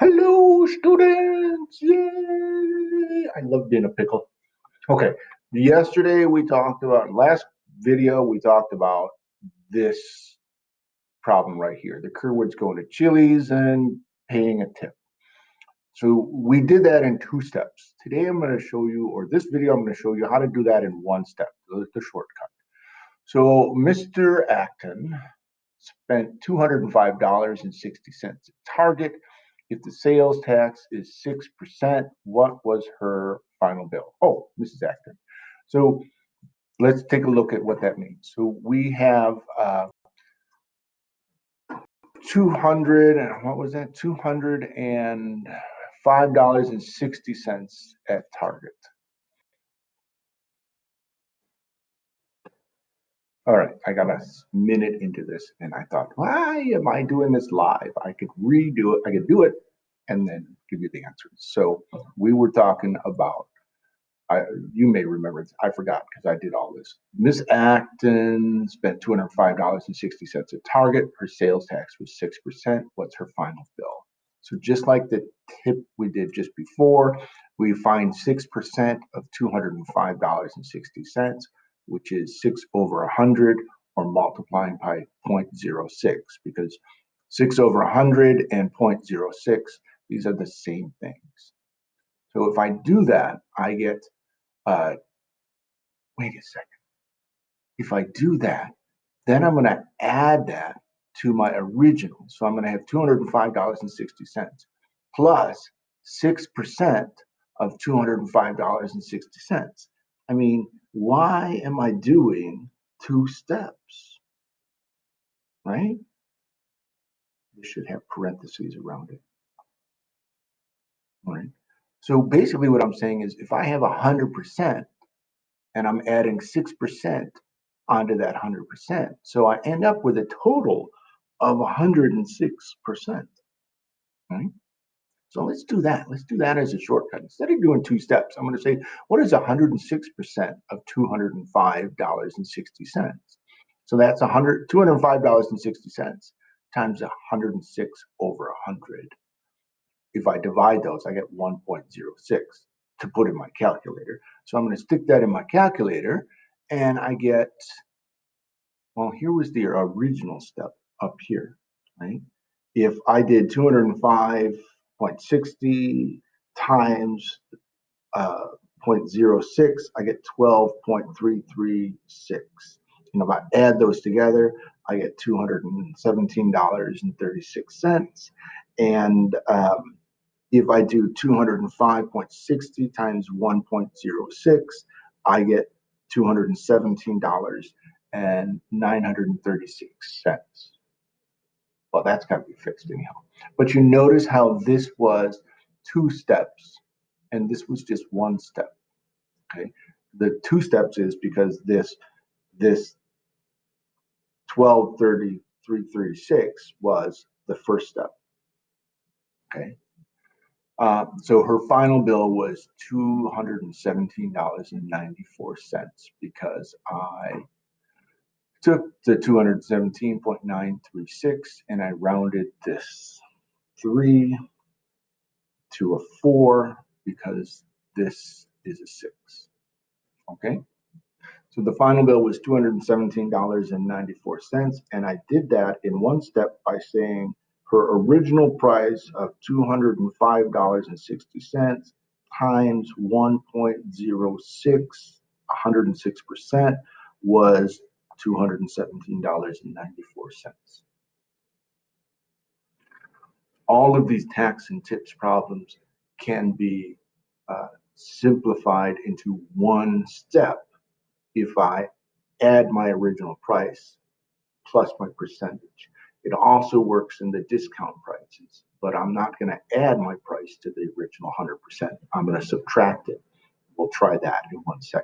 Hello, students! Yay! I love being a pickle. Okay, yesterday we talked about, last video we talked about this problem right here. The Kerwoods going to Chili's and paying a tip. So we did that in two steps. Today I'm going to show you, or this video I'm going to show you how to do that in one step, the shortcut. So Mr. Acton spent $205.60 at Target if the sales tax is 6%, what was her final bill? Oh, Mrs. Acton. So let's take a look at what that means. So we have uh, 200, and what was that? $205.60 at Target. All right, I got a minute into this and I thought, why am I doing this live? I could redo it, I could do it and then give you the answers. So we were talking about, I, you may remember, I forgot because I did all this. Miss Acton spent $205.60 at Target. Her sales tax was 6%. What's her final bill? So just like the tip we did just before, we find 6% of $205.60 which is 6 over 100, or multiplying by 0.06, because 6 over 100 and 0.06, these are the same things. So if I do that, I get, uh, wait a second. If I do that, then I'm going to add that to my original. So I'm going to have $205.60 plus 6% of $205.60. I mean, why am I doing two steps? Right? You should have parentheses around it. Right. So basically what I'm saying is if I have 100% and I'm adding 6% onto that 100%, so I end up with a total of 106%. Right? So let's do that. Let's do that as a shortcut. Instead of doing two steps, I'm going to say, what is 106% of $205.60? So that's $100, $205.60 times 106 over 100. If I divide those, I get 1.06 to put in my calculator. So I'm going to stick that in my calculator and I get, well, here was the original step up here, right? If I did 205 0.60 times uh, 0.06, I get 12.336. And if I add those together, I get $217.36. And um, if I do 205.60 times 1.06, I get $217 and 936 cents. Well, that's got to be fixed anyhow. But you notice how this was two steps and this was just one step. Okay. The two steps is because this this 123336 was the first step. Okay. Uh, so her final bill was $217.94 because I took the 217.936 and I rounded this 3 to a 4 because this is a 6. Okay? So the final bill was $217.94 and I did that in one step by saying her original price of $205.60 times 1.06 106% was $217.94. All of these tax and tips problems can be uh, simplified into one step if I add my original price plus my percentage. It also works in the discount prices, but I'm not going to add my price to the original 100%. I'm going to subtract it. We'll try that in one second.